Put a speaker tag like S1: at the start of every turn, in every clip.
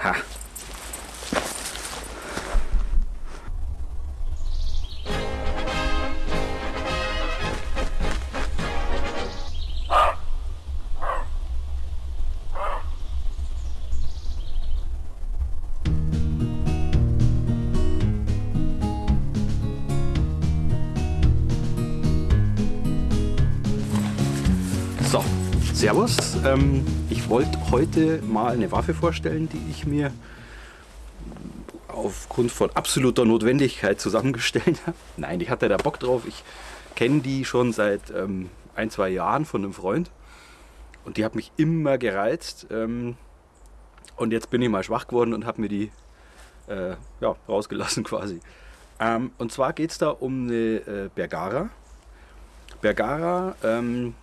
S1: Ha. Servus. Ähm, ich wollte heute mal eine Waffe vorstellen, die ich mir aufgrund von absoluter Notwendigkeit zusammengestellt habe. Nein, ich hatte da Bock drauf. Ich kenne die schon seit ähm, ein, zwei Jahren von einem Freund. Und die hat mich immer gereizt. Ähm, und jetzt bin ich mal schwach geworden und habe mir die äh, ja, rausgelassen quasi. Ähm, und zwar geht es da um eine äh, Bergara. Bergara ähm,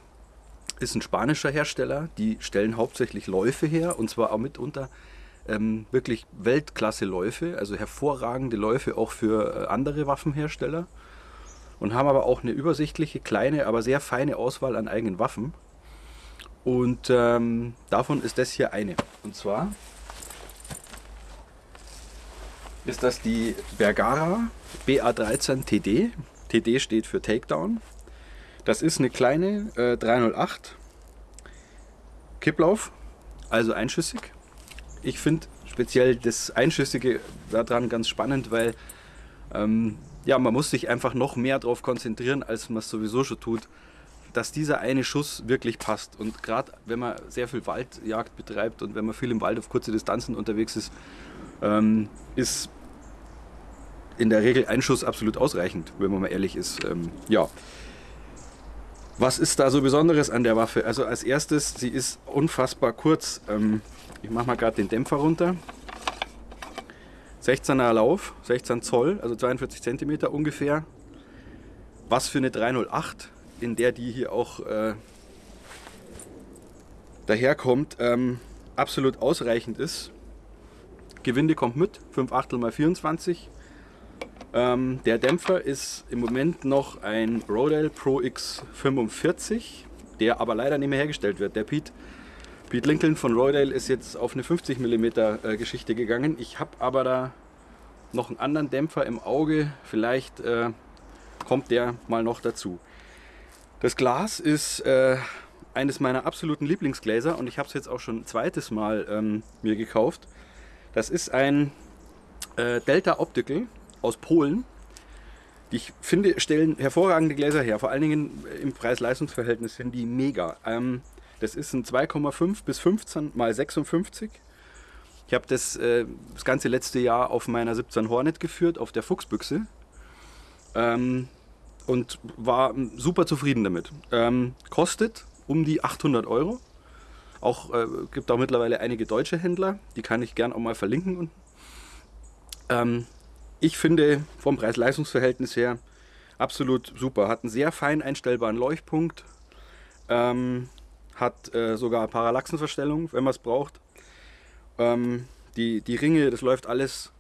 S1: ist ein spanischer Hersteller. Die stellen hauptsächlich Läufe her und zwar auch mitunter ähm, wirklich Weltklasse-Läufe, also hervorragende Läufe auch für äh, andere Waffenhersteller und haben aber auch eine übersichtliche, kleine, aber sehr feine Auswahl an eigenen Waffen. Und ähm, davon ist das hier eine. Und zwar ist das die Bergara BA13 TD. TD steht für Takedown. Das ist eine kleine äh, 308 Kipplauf, also einschüssig. Ich finde speziell das Einschüssige daran ganz spannend, weil ähm, ja, man muss sich einfach noch mehr darauf konzentrieren, als man es sowieso schon tut, dass dieser eine Schuss wirklich passt. Und gerade wenn man sehr viel Waldjagd betreibt und wenn man viel im Wald auf kurze Distanzen unterwegs ist, ähm, ist in der Regel ein Schuss absolut ausreichend, wenn man mal ehrlich ist. Ähm, ja. Was ist da so Besonderes an der Waffe? Also als erstes, sie ist unfassbar kurz. Ähm, ich mache mal gerade den Dämpfer runter. 16er Lauf, 16 Zoll, also 42 Zentimeter ungefähr. Was für eine 308, in der die hier auch äh, daherkommt, ähm, absolut ausreichend ist. Gewinde kommt mit, 5 Achtel mal 24. Ähm, der Dämpfer ist im Moment noch ein Rodale Pro X45, der aber leider nicht mehr hergestellt wird. Der Pete, Pete Lincoln von Rodale ist jetzt auf eine 50 mm äh, Geschichte gegangen. Ich habe aber da noch einen anderen Dämpfer im Auge. Vielleicht äh, kommt der mal noch dazu. Das Glas ist äh, eines meiner absoluten Lieblingsgläser und ich habe es jetzt auch schon ein zweites Mal ähm, mir gekauft. Das ist ein äh, Delta Optical aus Polen. Die ich finde, stellen hervorragende Gläser her. Vor allen Dingen im Preis-Leistungs-Verhältnis sind die mega. Ähm, das ist ein 2,5 bis 15 mal 56. Ich habe das, äh, das ganze letzte Jahr auf meiner 17 Hornet geführt, auf der Fuchsbüchse. Ähm, und war super zufrieden damit. Ähm, kostet um die 800 Euro. Auch äh, gibt auch mittlerweile einige deutsche Händler, die kann ich gern auch mal verlinken. Ähm, ich finde vom Preis-Leistungs-Verhältnis her absolut super. Hat einen sehr fein einstellbaren Leuchtpunkt, ähm, hat äh, sogar Parallaxenverstellung, wenn man es braucht. Ähm, die, die Ringe, das läuft alles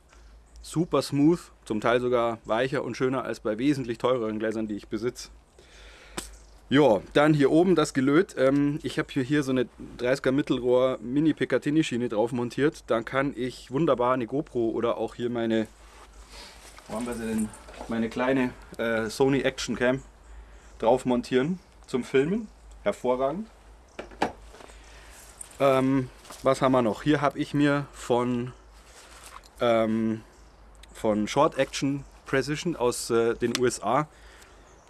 S1: super smooth, zum Teil sogar weicher und schöner als bei wesentlich teureren Gläsern, die ich besitze. Ja, dann hier oben das Gelöt. Ähm, ich habe hier, hier so eine 30er Mittelrohr Mini Picatinny Schiene drauf montiert. Dann kann ich wunderbar eine GoPro oder auch hier meine, wo haben wir sie denn? meine kleine äh, Sony Action Cam drauf montieren zum Filmen. Hervorragend. Ähm, was haben wir noch? Hier habe ich mir von, ähm, von Short Action Precision aus äh, den USA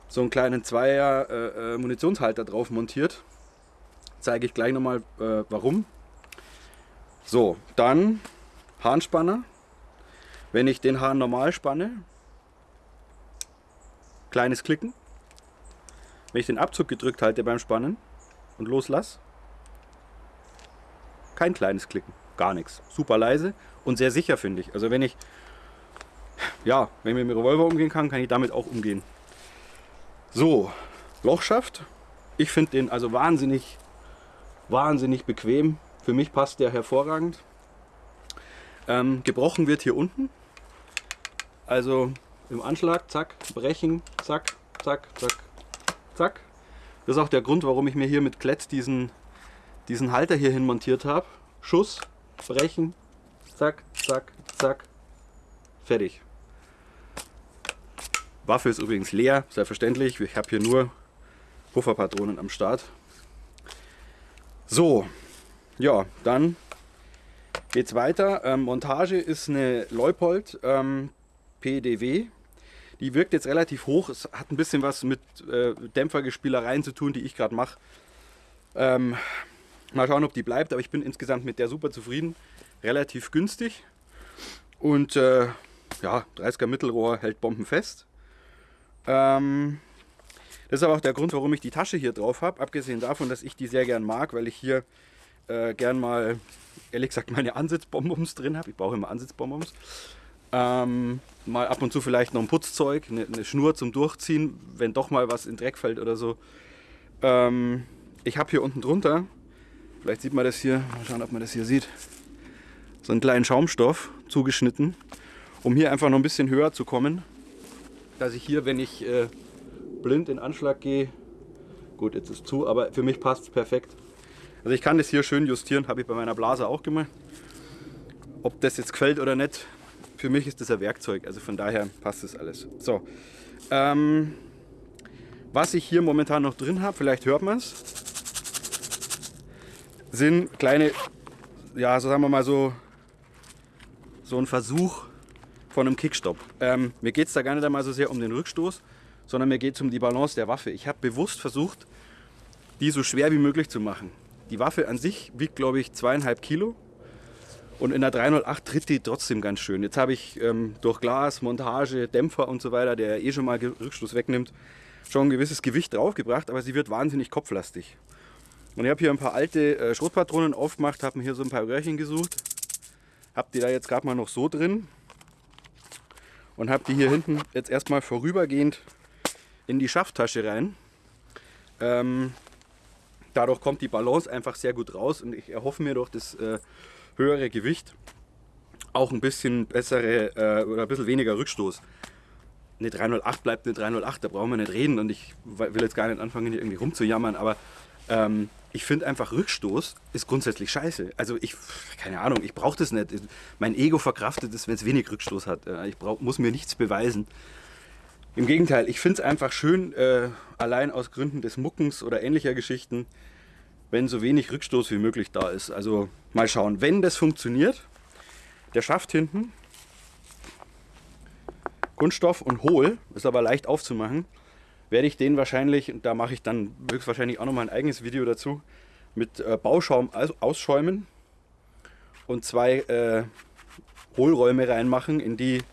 S1: so einen kleinen Zweier äh, äh, Munitionshalter drauf montiert. Zeige ich gleich nochmal äh, warum. So, dann Hahnspanner. Wenn ich den Hahn normal spanne, kleines Klicken. Wenn ich den Abzug gedrückt halte beim Spannen und loslasse, kein kleines Klicken, gar nichts. Super leise und sehr sicher finde ich. Also wenn ich ja, wenn ich mit dem Revolver umgehen kann, kann ich damit auch umgehen. So, Lochschaft. Ich finde den also wahnsinnig, wahnsinnig bequem. Für mich passt der hervorragend. Ähm, gebrochen wird hier unten. Also im Anschlag, zack, brechen, zack, zack, zack, zack. Das ist auch der Grund, warum ich mir hier mit Klett diesen, diesen Halter hier hin montiert habe. Schuss, brechen, zack, zack, zack, fertig. Waffe ist übrigens leer, selbstverständlich. Ich habe hier nur Pufferpatronen am Start. So, ja, dann geht's weiter. Ähm, Montage ist eine Leupold ähm, PDW. Die wirkt jetzt relativ hoch. Es hat ein bisschen was mit äh, Dämpfergespielereien zu tun, die ich gerade mache. Ähm, mal schauen, ob die bleibt, aber ich bin insgesamt mit der super zufrieden. Relativ günstig. Und äh, ja, 30er Mittelrohr hält Bomben fest. Ähm, das ist aber auch der Grund, warum ich die Tasche hier drauf habe. Abgesehen davon, dass ich die sehr gern mag, weil ich hier äh, gern mal, ehrlich gesagt, meine Ansitzbonbons drin habe. Ich brauche immer Ansitzbonbons. Ähm, mal ab und zu vielleicht noch ein Putzzeug, eine, eine, Schnur zum Durchziehen, wenn doch mal was in Dreck fällt oder so. Ähm, ich habe hier unten drunter, vielleicht sieht man das hier, mal schauen, ob man das hier sieht, so einen kleinen Schaumstoff zugeschnitten, um hier einfach noch ein bisschen höher zu kommen, dass ich hier, wenn ich äh, blind in Anschlag gehe, gut, jetzt ist zu, aber für mich passt es perfekt. Also ich kann das hier schön justieren, habe ich bei meiner Blase auch gemacht. Ob das jetzt gefällt oder nicht, für mich ist das ein Werkzeug, also von daher passt das alles. So, ähm, was ich hier momentan noch drin habe, vielleicht hört man es, sind kleine, ja, so sagen wir mal so, so ein Versuch von einem Kickstop. Ähm, mir geht es da gar nicht einmal so sehr um den Rückstoß, sondern mir geht es um die Balance der Waffe. Ich habe bewusst versucht, die so schwer wie möglich zu machen. Die Waffe an sich wiegt, glaube ich, zweieinhalb Kilo. Und in der 308 tritt die trotzdem ganz schön. Jetzt habe ich ähm, durch Glas, Montage, Dämpfer und so weiter, der eh schon mal Rückstoß wegnimmt, schon ein gewisses Gewicht draufgebracht, aber sie wird wahnsinnig kopflastig. Und ich habe hier ein paar alte äh, Schrotpatronen aufgemacht, habe mir hier so ein paar Röhrchen gesucht, habe die da jetzt gerade mal noch so drin und habe die hier hinten jetzt erstmal vorübergehend in die Schafttasche rein. Ähm, dadurch kommt die Balance einfach sehr gut raus und ich erhoffe mir durch das äh, höhere Gewicht auch ein bisschen bessere äh, oder ein bisschen weniger Rückstoß. Eine 308 bleibt eine 308, da brauchen wir nicht reden und ich will jetzt gar nicht anfangen hier irgendwie rumzujammern, aber ähm, ich finde einfach Rückstoß ist grundsätzlich scheiße. Also ich, keine Ahnung, ich brauche das nicht. Mein Ego verkraftet es, wenn es wenig Rückstoß hat. Ich brauch, muss mir nichts beweisen. Im Gegenteil, ich finde es einfach schön, äh, allein aus Gründen des Muckens oder ähnlicher Geschichten, wenn so wenig Rückstoß wie möglich da ist. Also mal schauen, wenn das funktioniert, der Schaft hinten, Kunststoff und hohl, ist aber leicht aufzumachen, werde ich den wahrscheinlich, da mache ich dann höchstwahrscheinlich auch noch mal ein eigenes Video dazu, mit äh, Bauschaum ausschäumen und zwei äh, Hohlräume reinmachen, in die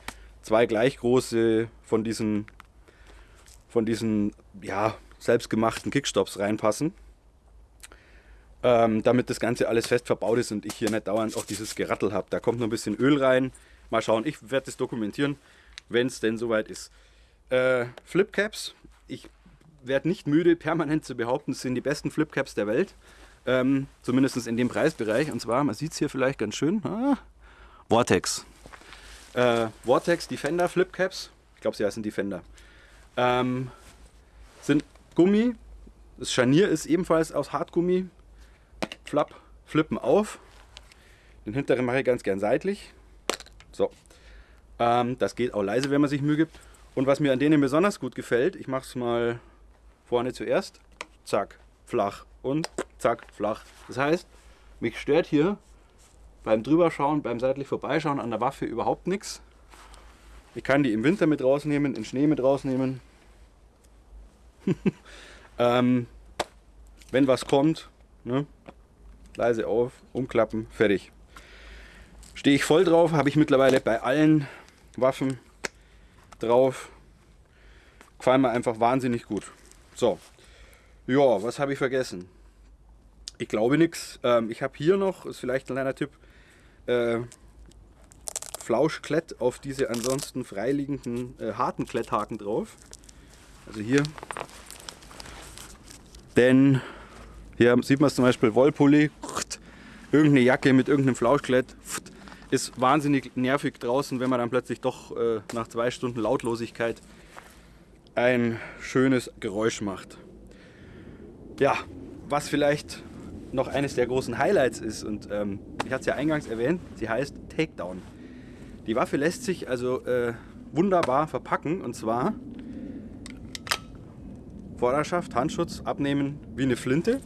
S1: zwei gleich große von diesen, von diesen ja, selbstgemachten Kickstops reinpassen. Ähm, damit das Ganze alles fest verbaut ist und ich hier nicht dauernd auch dieses Gerattel habe. Da kommt noch ein bisschen Öl rein. Mal schauen, ich werde das dokumentieren, wenn es denn soweit ist. Äh, Flipcaps. Ich werde nicht müde, permanent zu behaupten, es sind die besten Flipcaps der Welt. Ähm, zumindest in dem Preisbereich. Und zwar, man sieht es hier vielleicht ganz schön, ah, Vortex. Äh, Vortex Defender Flipcaps, ich glaube sie heißen Defender, ähm, sind Gummi. Das Scharnier ist ebenfalls aus Hartgummi. Flapp, flippen auf. Den hinteren mache ich ganz gern seitlich. So. Ähm, das geht auch leise, wenn man sich Mühe gibt. Und was mir an denen besonders gut gefällt, ich mache es mal vorne zuerst. Zack, flach und zack, flach. Das heißt, mich stört hier beim Drüberschauen, beim seitlich Vorbeischauen an der Waffe überhaupt nichts. Ich kann die im Winter mit rausnehmen, in Schnee mit rausnehmen. ähm, wenn was kommt, ne, leise auf, umklappen, fertig. Stehe ich voll drauf, habe ich mittlerweile bei allen Waffen drauf. Gefallen mir einfach wahnsinnig gut. So, ja, was habe ich vergessen? Ich glaube nichts. Ähm, ich habe hier noch, ist vielleicht ein kleiner Tipp, äh, Flauschklett auf diese ansonsten freiliegenden äh, harten Kletthaken drauf. Also hier. Denn hier sieht man es zum Beispiel Wollpulli, irgendeine Jacke mit irgendeinem Flauschklett. Ist wahnsinnig nervig draußen, wenn man dann plötzlich doch äh, nach zwei Stunden Lautlosigkeit ein schönes Geräusch macht. Ja, was vielleicht noch eines der großen Highlights ist und ähm, Ich hatte es ja eingangs erwähnt, sie heißt Takedown. Die Waffe lässt sich also äh, wunderbar verpacken und zwar Vorderschaft, Handschutz abnehmen wie eine Flinte.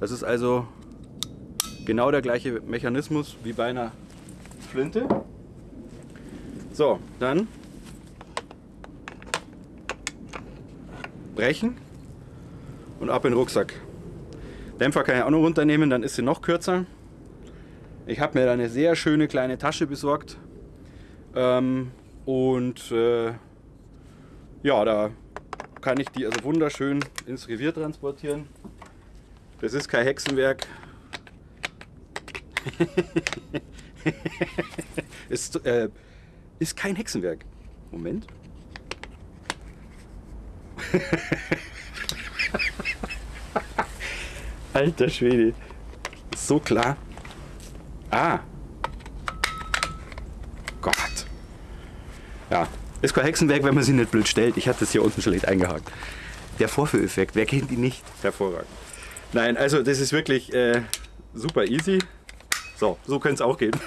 S1: Das ist also genau der gleiche Mechanismus wie bei einer Flinte. So, dann brechen und ab in den Rucksack. Dämpfer kann ich auch noch runternehmen, dann ist sie noch kürzer. Ich habe mir da eine sehr schöne kleine Tasche besorgt. Ähm, und äh, ja, da kann ich die also wunderschön ins Revier transportieren. Das ist kein Hexenwerk. ist, äh, ist kein Hexenwerk. Moment. Alter Schwede. So klar. Ah. Gott. Ja. Ist kein Hexenwerk, wenn man sie nicht blöd stellt. Ich hatte das hier unten schlecht eingehakt. Der Vorführeffekt, wer kennt ihn nicht? Hervorragend. Nein, also das ist wirklich äh, super easy. So, so könnte es auch gehen.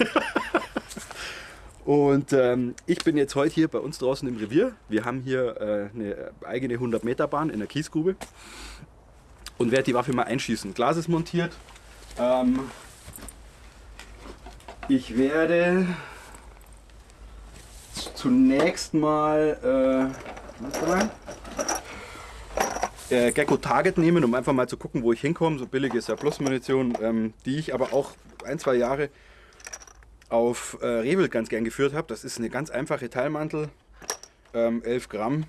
S1: Und ähm, ich bin jetzt heute hier bei uns draußen im Revier. Wir haben hier äh, eine eigene 100 Meter Bahn in der Kiesgrube und werde die Waffe mal einschießen. Glas ist montiert. Ähm, ich werde zunächst mal, äh, mal äh, Gecko Target nehmen, um einfach mal zu gucken, wo ich hinkomme. So billig ist ja Plus-Munition, ähm, die ich aber auch ein, zwei Jahre auf äh, Rehwild ganz gern geführt habe. Das ist eine ganz einfache Teilmantel, ähm, 11 Gramm.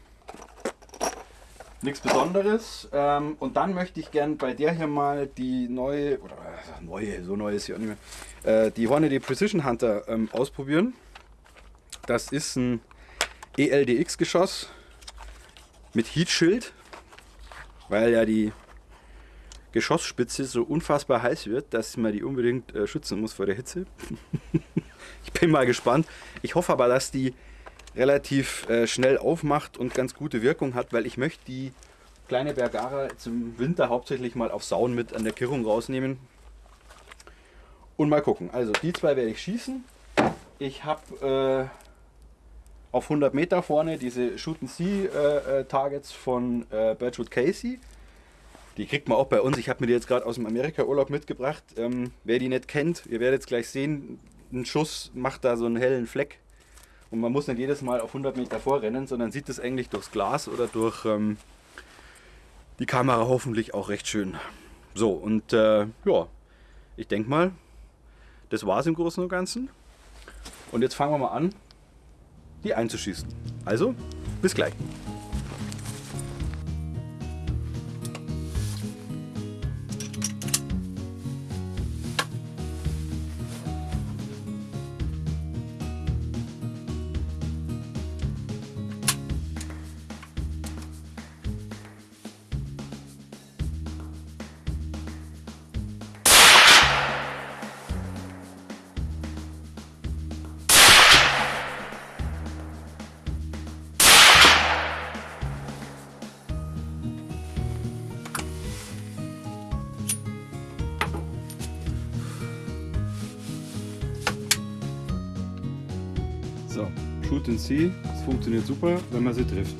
S1: Nichts Besonderes. Ähm, und dann möchte ich gern bei der hier mal die neue, oder äh, neue, so neu ist sie auch nicht mehr, äh, die Hornady Precision Hunter ähm, ausprobieren. Das ist ein ELDX-Geschoss mit Heatschild, weil ja die Geschossspitze so unfassbar heiß wird, dass man die unbedingt äh, schützen muss vor der Hitze. ich bin mal gespannt. Ich hoffe aber, dass die relativ äh, schnell aufmacht und ganz gute Wirkung hat, weil ich möchte die kleine Bergara zum Winter hauptsächlich mal auf Sauen mit an der Kirrung rausnehmen. Und mal gucken. Also die zwei werde ich schießen. Ich habe äh, auf 100 Meter vorne diese Shoot and See äh, äh, Targets von äh, Birchwood Casey. Die kriegt man auch bei uns. Ich habe mir die jetzt gerade aus dem Amerika-Urlaub mitgebracht. Ähm, wer die nicht kennt, ihr werdet gleich sehen, ein Schuss macht da so einen hellen Fleck. Und man muss nicht jedes Mal auf 100 Meter vorrennen, sondern sieht das eigentlich durchs Glas oder durch ähm, die Kamera hoffentlich auch recht schön. So, und äh, ja, ich denke mal, das war es im Großen und Ganzen. Und jetzt fangen wir mal an, die einzuschießen. Also, bis gleich. Shoot and See, das funktioniert super, wenn man sie trifft.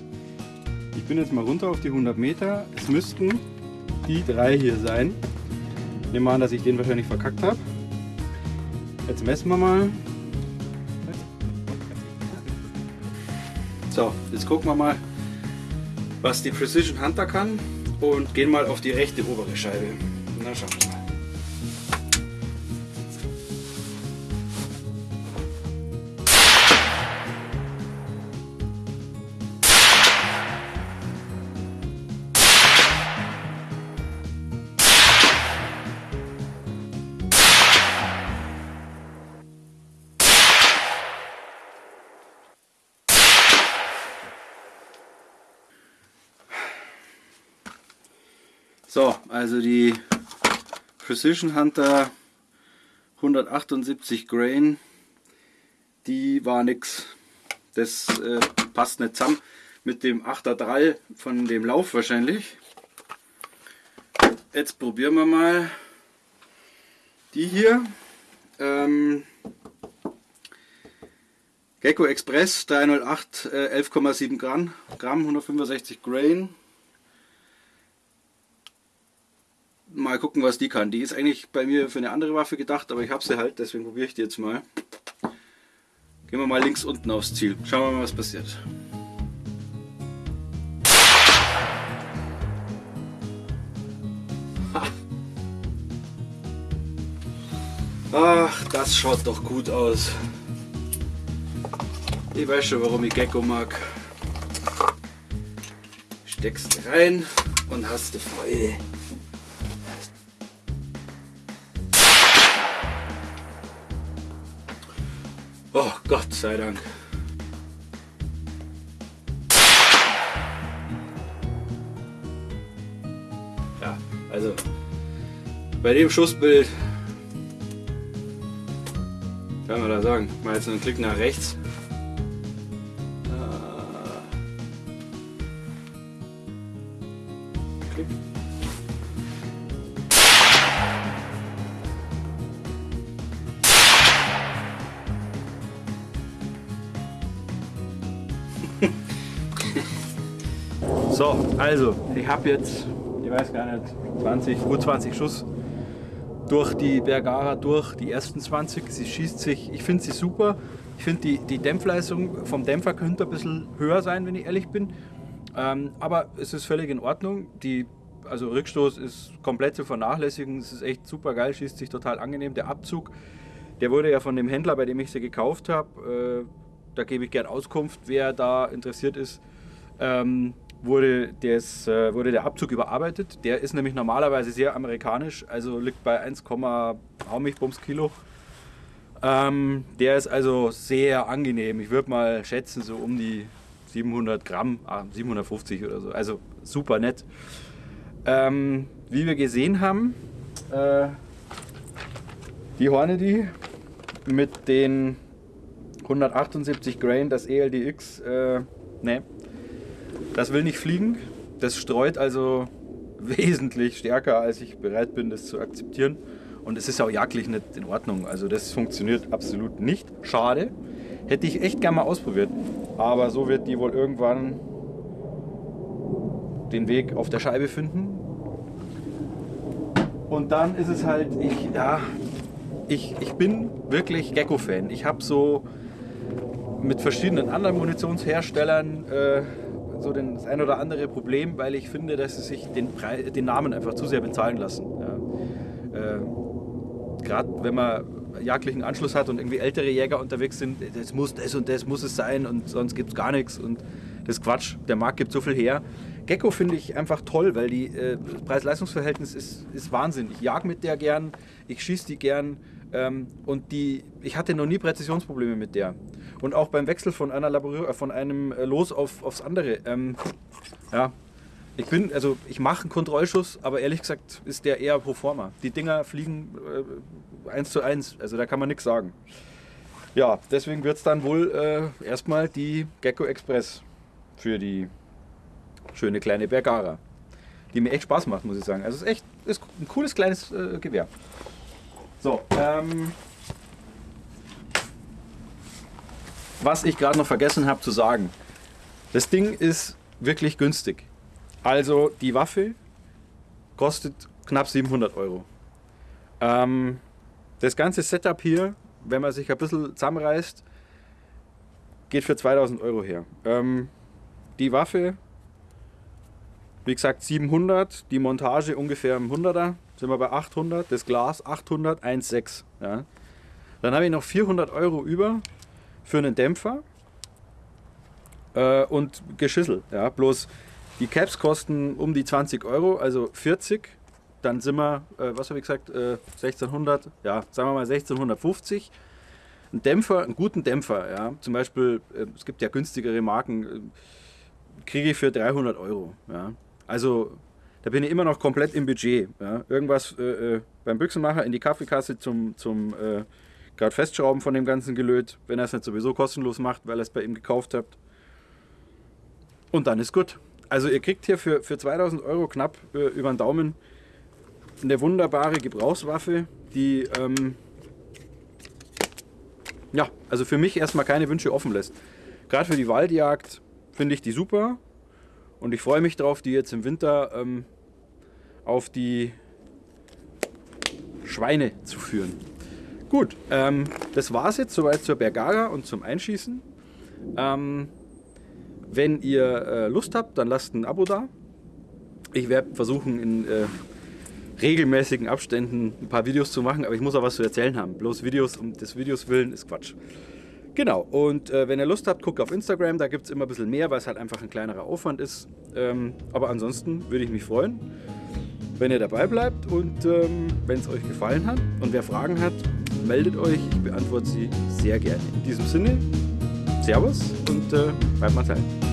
S1: Ich bin jetzt mal runter auf die 100 Meter. Es müssten die drei hier sein. Ich nehme an, dass ich den wahrscheinlich verkackt habe. Jetzt messen wir mal. So, jetzt gucken wir mal, was die Precision Hunter kann und gehen mal auf die rechte obere Scheibe. Na, schauen wir mal. So, also die Precision Hunter 178 Grain, die war nix. Das äh, passt nicht zusammen mit dem 8er Drall von dem Lauf wahrscheinlich. Jetzt probieren wir mal die hier. Ähm, Gecko Express 308, äh, 11,7 Gramm, Gramm, 165 Grain. Mal gucken, was die kann. Die ist eigentlich bei mir für eine andere Waffe gedacht, aber ich habe sie halt, deswegen probiere ich die jetzt mal. Gehen wir mal links unten aufs Ziel. Schauen wir mal, was passiert. Ach, das schaut doch gut aus. Ich weiß schon, warum ich Gecko mag. Steckst rein und hast die Freude. Gott sei Dank. Ja, also bei dem Schussbild kann man da sagen, mal jetzt einen Klick nach rechts. Klick. So, also, ich habe jetzt, ich weiß gar nicht, 20, gut 20 Schuss durch die Bergara durch, die ersten 20. Sie schießt sich, ich finde sie super. Ich finde die, die Dämpfleistung vom Dämpfer könnte ein bisschen höher sein, wenn ich ehrlich bin. Ähm, aber es ist völlig in Ordnung. Die, also Rückstoß ist komplett zu vernachlässigen. Es ist echt super geil, schießt sich total angenehm. Der Abzug, der wurde ja von dem Händler, bei dem ich sie gekauft habe, äh, da gebe ich gern Auskunft, wer da interessiert ist. Ähm, wurde, des, äh, wurde der Abzug überarbeitet. Der ist nämlich normalerweise sehr amerikanisch, also liegt bei 1, Bums Kilo. Ähm, der ist also sehr angenehm. Ich würde mal schätzen, so um die 700 Gramm, ah, 750 oder so. Also super nett. Ähm, wie wir gesehen haben, äh, die Hornady mit den 178 Grain, das ELDX, äh, ne, das will nicht fliegen. Das streut also wesentlich stärker, als ich bereit bin, das zu akzeptieren. Und es ist auch jagdlich nicht in Ordnung. Also das funktioniert absolut nicht. Schade. Hätte ich echt gerne mal ausprobiert. Aber so wird die wohl irgendwann den Weg auf der Scheibe finden. Und dann ist es halt, ich, ja, ich, ich bin wirklich Gecko-Fan. Ich habe so mit verschiedenen anderen Munitionsherstellern äh, so den, das ein oder andere Problem, weil ich finde, dass sie sich den, Preis, den Namen einfach zu sehr bezahlen lassen. Ja. Äh, Gerade wenn man jagdlichen Anschluss hat und irgendwie ältere Jäger unterwegs sind, das muss das und das muss es sein und sonst gibt es gar nichts und das ist Quatsch. Der Markt gibt so viel her. Gecko finde ich einfach toll, weil die äh, Preis-Leistungs-Verhältnis ist, ist Wahnsinn. Ich jag mit der gern, ich schieße die gern ähm, und die, ich hatte noch nie Präzisionsprobleme mit der. Und auch beim Wechsel von, einer Laborier, äh, von einem äh, Los auf, aufs andere. Ähm, ja, ich bin, also ich mache einen Kontrollschuss, aber ehrlich gesagt ist der eher pro forma. Die Dinger fliegen äh, eins zu eins, also da kann man nichts sagen. Ja, deswegen wird es dann wohl äh, erstmal die Gecko Express für die schöne kleine Bergara, die mir echt Spaß macht, muss ich sagen. Also es ist echt ist ein cooles kleines äh, Gewehr. So, ähm, was ich gerade noch vergessen habe zu sagen. Das Ding ist wirklich günstig. Also die Waffe kostet knapp 700 Euro. Ähm, das ganze Setup hier, wenn man sich ein bisschen zusammenreißt, geht für 2000 Euro her. Ähm, die Waffe, wie gesagt 700, die Montage ungefähr im 100er, sind wir bei 800, das Glas 800, 1,6. Ja. Dann habe ich noch 400 Euro über für einen Dämpfer äh, und Geschissel. Ja. Bloß die Caps kosten um die 20 Euro, also 40. Dann sind wir, äh, was habe ich gesagt, äh, 1600, ja, sagen wir mal 1650. Ein Dämpfer, einen guten Dämpfer, ja, zum Beispiel, äh, es gibt ja günstigere Marken, äh, kriege ich für 300 Euro. Ja. Also da bin ich immer noch komplett im Budget. Ja. Irgendwas äh, äh beim Büchsenmacher in die Kaffeekasse zum, zum äh, gerade Festschrauben von dem ganzen Gelöt, wenn er es nicht sowieso kostenlos macht, weil ihr es bei ihm gekauft habt. Und dann ist gut. Also ihr kriegt hier für, für 2000 Euro knapp äh, über den Daumen eine wunderbare Gebrauchswaffe, die ähm, ja, also für mich erstmal keine Wünsche offen lässt. Gerade für die Waldjagd finde ich die super und ich freue mich darauf, die jetzt im Winter ähm, auf die Schweine zu führen. Gut, ähm, das war es jetzt soweit zur Bergaga und zum Einschießen. Ähm, wenn ihr äh, Lust habt, dann lasst ein Abo da. Ich werde versuchen, in äh, regelmäßigen Abständen ein paar Videos zu machen, aber ich muss auch was zu erzählen haben. Bloß Videos um des Videos willen ist Quatsch. Genau, und äh, wenn ihr Lust habt, guckt auf Instagram, da gibt es immer ein bisschen mehr, weil es halt einfach ein kleinerer Aufwand ist. Ähm, aber ansonsten würde ich mich freuen, wenn ihr dabei bleibt und ähm, wenn es euch gefallen hat. Und wer Fragen hat, meldet euch, ich beantworte sie sehr gerne. In diesem Sinne, Servus und äh, bleibt mal Zeit.